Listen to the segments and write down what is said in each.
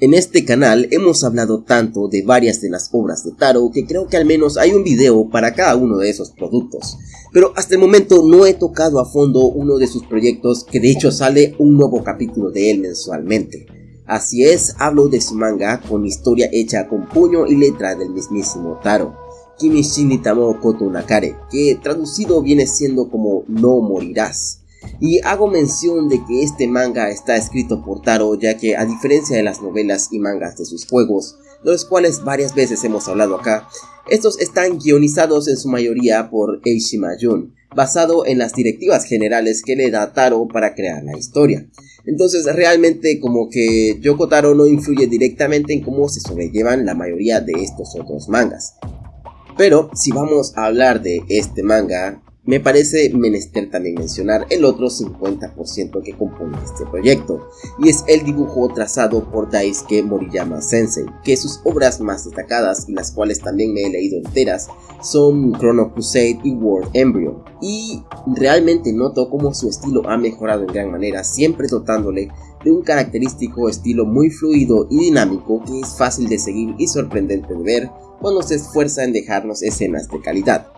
En este canal hemos hablado tanto de varias de las obras de Taro que creo que al menos hay un video para cada uno de esos productos. Pero hasta el momento no he tocado a fondo uno de sus proyectos que de hecho sale un nuevo capítulo de él mensualmente. Así es, hablo de su manga con historia hecha con puño y letra del mismísimo Taro. Kimishi Nitamo Koto Nakare, que traducido viene siendo como No morirás. Y hago mención de que este manga está escrito por Taro ya que a diferencia de las novelas y mangas de sus juegos, de los cuales varias veces hemos hablado acá, estos están guionizados en su mayoría por Eishima Jun, basado en las directivas generales que le da Taro para crear la historia. Entonces realmente como que Yoko Taro no influye directamente en cómo se sobrellevan la mayoría de estos otros mangas. Pero si vamos a hablar de este manga, me parece menester también mencionar el otro 50% que compone este proyecto, y es el dibujo trazado por Daisuke Moriyama Sensei, que sus obras más destacadas y las cuales también me he leído enteras son Chrono Crusade y World Embryo, y realmente noto cómo su estilo ha mejorado en gran manera, siempre dotándole de un característico estilo muy fluido y dinámico que es fácil de seguir y sorprendente de ver cuando se esfuerza en dejarnos escenas de calidad.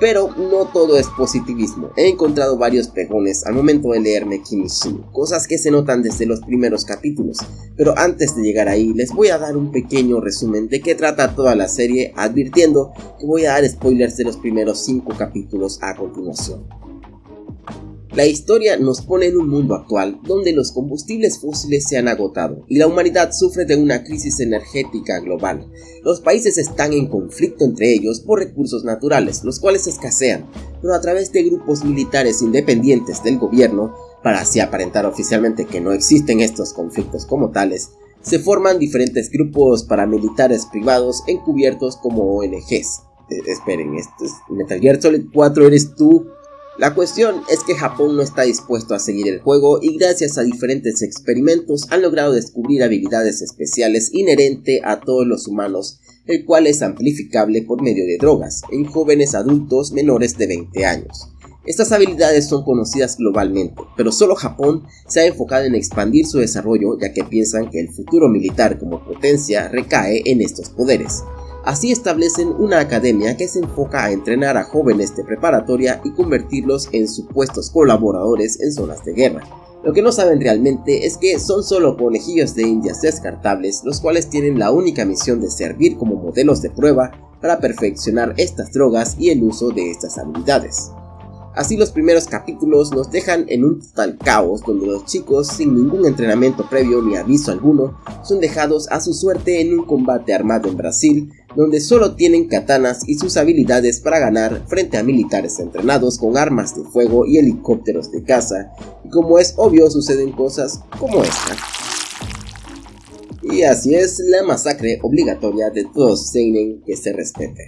Pero no todo es positivismo, he encontrado varios pegones al momento de leerme Kimishin, cosas que se notan desde los primeros capítulos, pero antes de llegar ahí les voy a dar un pequeño resumen de qué trata toda la serie, advirtiendo que voy a dar spoilers de los primeros 5 capítulos a continuación. La historia nos pone en un mundo actual donde los combustibles fósiles se han agotado y la humanidad sufre de una crisis energética global. Los países están en conflicto entre ellos por recursos naturales, los cuales escasean, pero a través de grupos militares independientes del gobierno, para así aparentar oficialmente que no existen estos conflictos como tales, se forman diferentes grupos paramilitares privados encubiertos como ONGs. Eh, esperen, ¿esto es Metal Gear Solid 4 eres tú la cuestión es que Japón no está dispuesto a seguir el juego y gracias a diferentes experimentos han logrado descubrir habilidades especiales inherente a todos los humanos, el cual es amplificable por medio de drogas en jóvenes adultos menores de 20 años. Estas habilidades son conocidas globalmente, pero solo Japón se ha enfocado en expandir su desarrollo ya que piensan que el futuro militar como potencia recae en estos poderes. Así establecen una academia que se enfoca a entrenar a jóvenes de preparatoria y convertirlos en supuestos colaboradores en zonas de guerra. Lo que no saben realmente es que son solo conejillos de indias descartables los cuales tienen la única misión de servir como modelos de prueba para perfeccionar estas drogas y el uso de estas habilidades. Así los primeros capítulos nos dejan en un total caos donde los chicos sin ningún entrenamiento previo ni aviso alguno son dejados a su suerte en un combate armado en Brasil donde solo tienen katanas y sus habilidades para ganar frente a militares entrenados con armas de fuego y helicópteros de caza, y como es obvio suceden cosas como esta. Y así es la masacre obligatoria de todos seinen que se respete.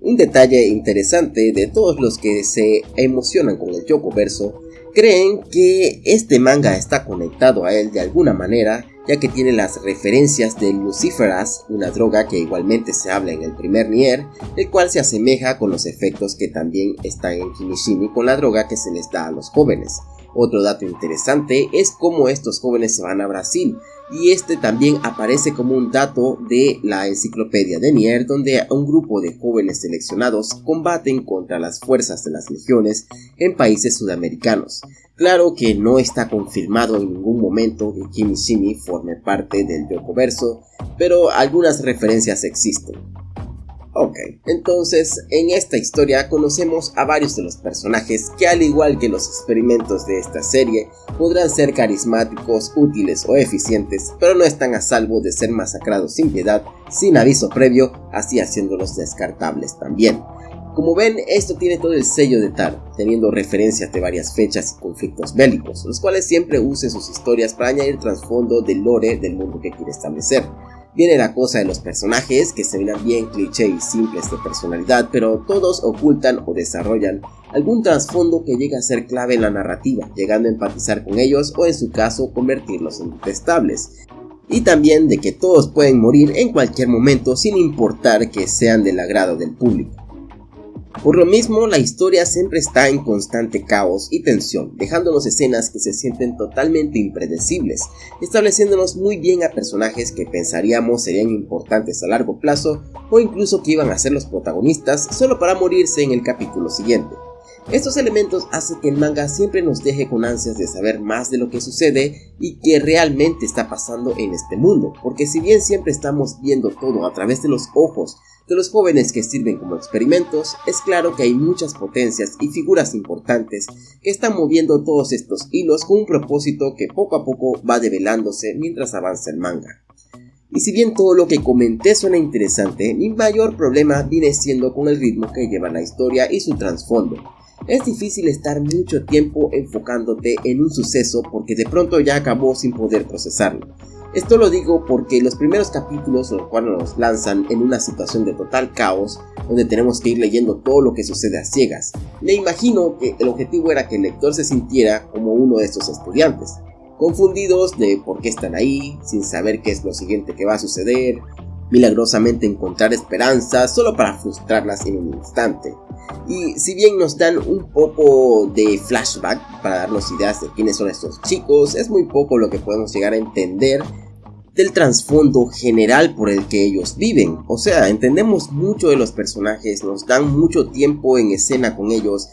Un detalle interesante de todos los que se emocionan con el Yoko Verso creen que este manga está conectado a él de alguna manera ya que tiene las referencias de Luciferas, una droga que igualmente se habla en el primer Nier, el cual se asemeja con los efectos que también están en Kimishimi con la droga que se les da a los jóvenes. Otro dato interesante es cómo estos jóvenes se van a Brasil, y este también aparece como un dato de la enciclopedia de Nier donde un grupo de jóvenes seleccionados combaten contra las fuerzas de las legiones en países sudamericanos. Claro que no está confirmado en ningún momento que Kimishimi forme parte del Yokoverso, pero algunas referencias existen. Ok, entonces en esta historia conocemos a varios de los personajes que al igual que los experimentos de esta serie podrán ser carismáticos, útiles o eficientes, pero no están a salvo de ser masacrados sin piedad, sin aviso previo, así haciéndolos descartables también. Como ven, esto tiene todo el sello de Taro, teniendo referencias de varias fechas y conflictos bélicos, los cuales siempre usen sus historias para añadir trasfondo del lore del mundo que quiere establecer. Viene la cosa de los personajes, que se ven bien cliché y simples de personalidad, pero todos ocultan o desarrollan algún trasfondo que llega a ser clave en la narrativa, llegando a empatizar con ellos o en su caso convertirlos en detestables. Y también de que todos pueden morir en cualquier momento sin importar que sean del agrado del público. Por lo mismo, la historia siempre está en constante caos y tensión, dejándonos escenas que se sienten totalmente impredecibles, estableciéndonos muy bien a personajes que pensaríamos serían importantes a largo plazo o incluso que iban a ser los protagonistas solo para morirse en el capítulo siguiente. Estos elementos hacen que el manga siempre nos deje con ansias de saber más de lo que sucede y que realmente está pasando en este mundo, porque si bien siempre estamos viendo todo a través de los ojos de los jóvenes que sirven como experimentos, es claro que hay muchas potencias y figuras importantes que están moviendo todos estos hilos con un propósito que poco a poco va develándose mientras avanza el manga. Y si bien todo lo que comenté suena interesante, mi mayor problema viene siendo con el ritmo que lleva la historia y su trasfondo, es difícil estar mucho tiempo enfocándote en un suceso porque de pronto ya acabó sin poder procesarlo. Esto lo digo porque los primeros capítulos, los cuales nos lanzan en una situación de total caos, donde tenemos que ir leyendo todo lo que sucede a ciegas. Me imagino que el objetivo era que el lector se sintiera como uno de estos estudiantes, confundidos de por qué están ahí, sin saber qué es lo siguiente que va a suceder, milagrosamente encontrar esperanza solo para frustrarlas en un instante. Y si bien nos dan un poco de flashback para darnos ideas de quiénes son estos chicos, es muy poco lo que podemos llegar a entender del trasfondo general por el que ellos viven. O sea, entendemos mucho de los personajes, nos dan mucho tiempo en escena con ellos.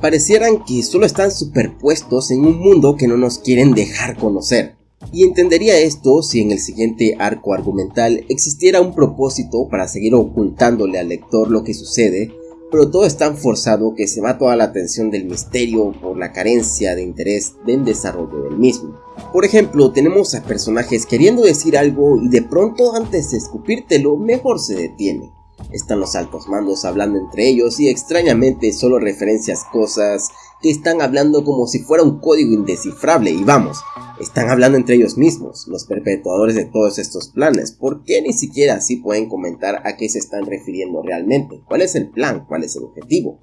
Parecieran que solo están superpuestos en un mundo que no nos quieren dejar conocer. Y entendería esto si en el siguiente arco argumental existiera un propósito para seguir ocultándole al lector lo que sucede, pero todo es tan forzado que se va toda la atención del misterio por la carencia de interés del desarrollo del mismo. Por ejemplo, tenemos a personajes queriendo decir algo y de pronto antes de escupírtelo mejor se detiene. Están los altos mandos hablando entre ellos y extrañamente solo referencias cosas que están hablando como si fuera un código indescifrable y vamos, están hablando entre ellos mismos, los perpetuadores de todos estos planes. ¿Por qué ni siquiera así pueden comentar a qué se están refiriendo realmente? ¿Cuál es el plan? ¿Cuál es el objetivo?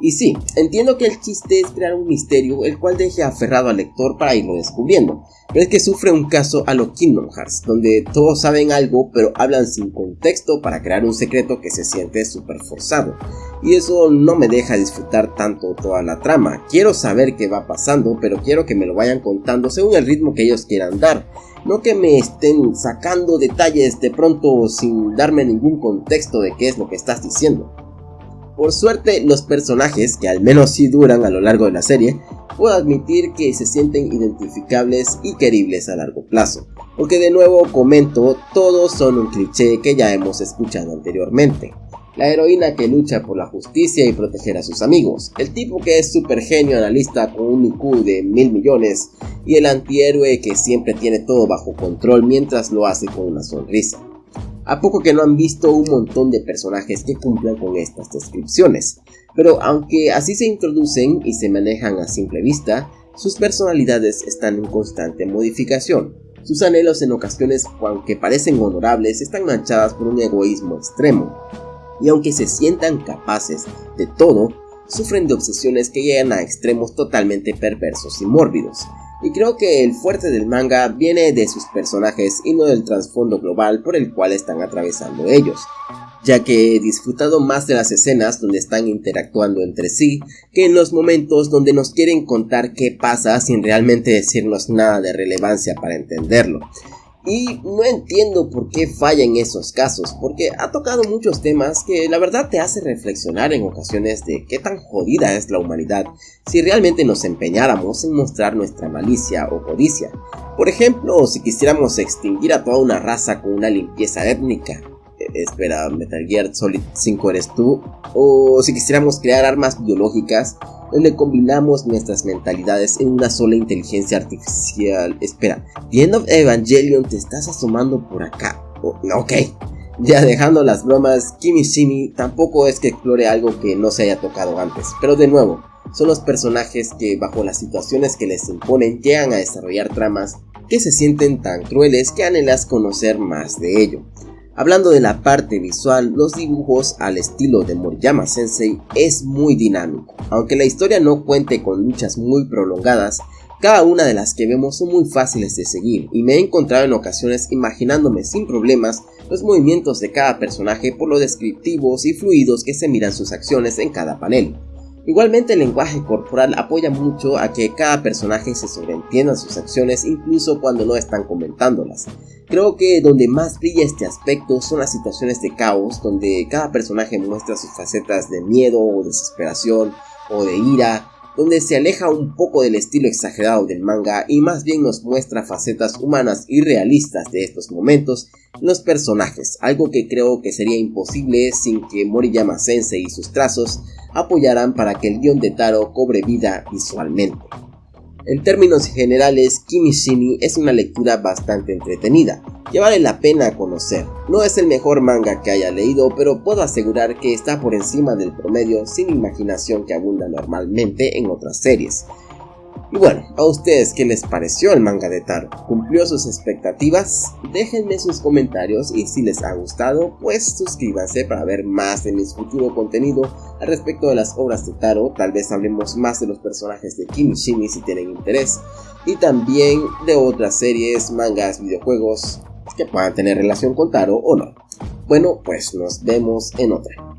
Y sí, entiendo que el chiste es crear un misterio el cual deje aferrado al lector para irlo descubriendo, pero es que sufre un caso a lo Kingdom Hearts, donde todos saben algo pero hablan sin contexto para crear un secreto que se siente súper forzado. Y eso no me deja disfrutar tanto toda la trama. Quiero saber qué va pasando, pero quiero que me lo vayan contando según el ritmo que ellos quieran dar. No que me estén sacando detalles de pronto sin darme ningún contexto de qué es lo que estás diciendo. Por suerte, los personajes, que al menos sí duran a lo largo de la serie, puedo admitir que se sienten identificables y queribles a largo plazo. Porque de nuevo comento, todos son un cliché que ya hemos escuchado anteriormente. La heroína que lucha por la justicia y proteger a sus amigos, el tipo que es super genio analista con un IQ de mil millones y el antihéroe que siempre tiene todo bajo control mientras lo hace con una sonrisa. A poco que no han visto un montón de personajes que cumplan con estas descripciones, pero aunque así se introducen y se manejan a simple vista, sus personalidades están en constante modificación. Sus anhelos en ocasiones, aunque parecen honorables, están manchadas por un egoísmo extremo. Y aunque se sientan capaces de todo, sufren de obsesiones que llegan a extremos totalmente perversos y mórbidos, y creo que el fuerte del manga viene de sus personajes y no del trasfondo global por el cual están atravesando ellos, ya que he disfrutado más de las escenas donde están interactuando entre sí que en los momentos donde nos quieren contar qué pasa sin realmente decirnos nada de relevancia para entenderlo. Y no entiendo por qué falla en esos casos, porque ha tocado muchos temas que la verdad te hace reflexionar en ocasiones de qué tan jodida es la humanidad si realmente nos empeñáramos en mostrar nuestra malicia o codicia. Por ejemplo, si quisiéramos extinguir a toda una raza con una limpieza étnica, espera, Metal Gear Solid 5 eres tú, o si quisiéramos crear armas biológicas donde combinamos nuestras mentalidades en una sola inteligencia artificial. Espera, The End of Evangelion te estás asomando por acá. Oh, ok, ya dejando las bromas, Kimi Shimi tampoco es que explore algo que no se haya tocado antes, pero de nuevo, son los personajes que bajo las situaciones que les imponen llegan a desarrollar tramas que se sienten tan crueles que anhelas conocer más de ello. Hablando de la parte visual, los dibujos al estilo de Moriyama Sensei es muy dinámico. Aunque la historia no cuente con luchas muy prolongadas, Cada una de las que vemos son muy fáciles de seguir y me he encontrado en ocasiones imaginándome sin problemas los movimientos de cada personaje por lo descriptivos y fluidos que se miran sus acciones en cada panel. Igualmente el lenguaje corporal apoya mucho a que cada personaje se sobreentienda sus acciones incluso cuando no están comentándolas. Creo que donde más brilla este aspecto son las situaciones de caos, donde cada personaje muestra sus facetas de miedo o desesperación o de ira, donde se aleja un poco del estilo exagerado del manga y más bien nos muestra facetas humanas y realistas de estos momentos en los personajes, algo que creo que sería imposible sin que Moriyama Sensei y sus trazos apoyaran para que el guion de Taro cobre vida visualmente. En términos generales, Kimishimi es una lectura bastante entretenida, que vale la pena conocer. No es el mejor manga que haya leído, pero puedo asegurar que está por encima del promedio sin imaginación que abunda normalmente en otras series. Y bueno, ¿a ustedes qué les pareció el manga de Taro? ¿Cumplió sus expectativas? Déjenme sus comentarios y si les ha gustado, pues suscríbanse para ver más de mi futuro contenido al respecto de las obras de Taro. Tal vez hablemos más de los personajes de Kimishimi si tienen interés. Y también de otras series, mangas, videojuegos que puedan tener relación con Taro o no. Bueno, pues nos vemos en otra.